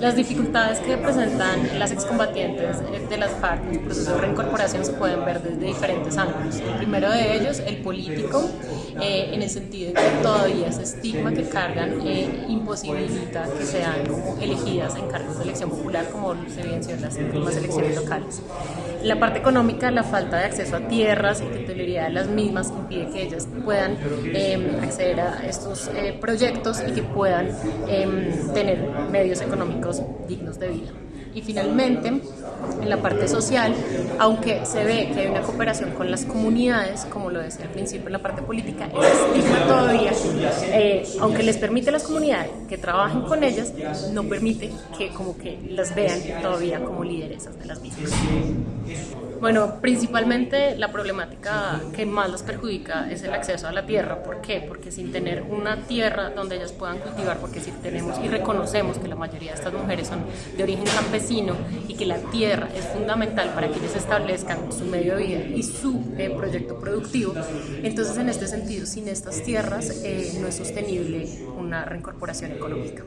Las dificultades que presentan las excombatientes de las FARC en el proceso de reincorporación se pueden ver desde diferentes ángulos. El primero de ellos, el político, eh, en el sentido de que todavía ese estigma que cargan eh, imposibilita que sean elegidas en cargos de elección popular como se evidenció en las últimas elecciones locales. La parte económica, la falta de acceso a tierras y titularidad de las mismas impide que ellas puedan em, acceder a estos eh, proyectos y que puedan em, tener medios económicos dignos de vida. Y finalmente, en la parte social, aunque se ve que hay una cooperación con las comunidades, como lo decía al principio en la parte política, el estigma todavía, eh, aunque les permite a las comunidades que trabajen con ellas, no permite que como que las vean todavía como lideresas de las mismas. Bueno, principalmente la problemática que más las perjudica es el acceso a la tierra. ¿Por qué? Porque sin tener una tierra donde ellas puedan cultivar, porque si tenemos y reconocemos que la mayoría de estas mujeres son de origen campesino y que la tierra es fundamental para que ellas establezcan su medio de vida y su eh, proyecto productivo, entonces en este sentido, sin estas tierras eh, no es sostenible una reincorporación económica.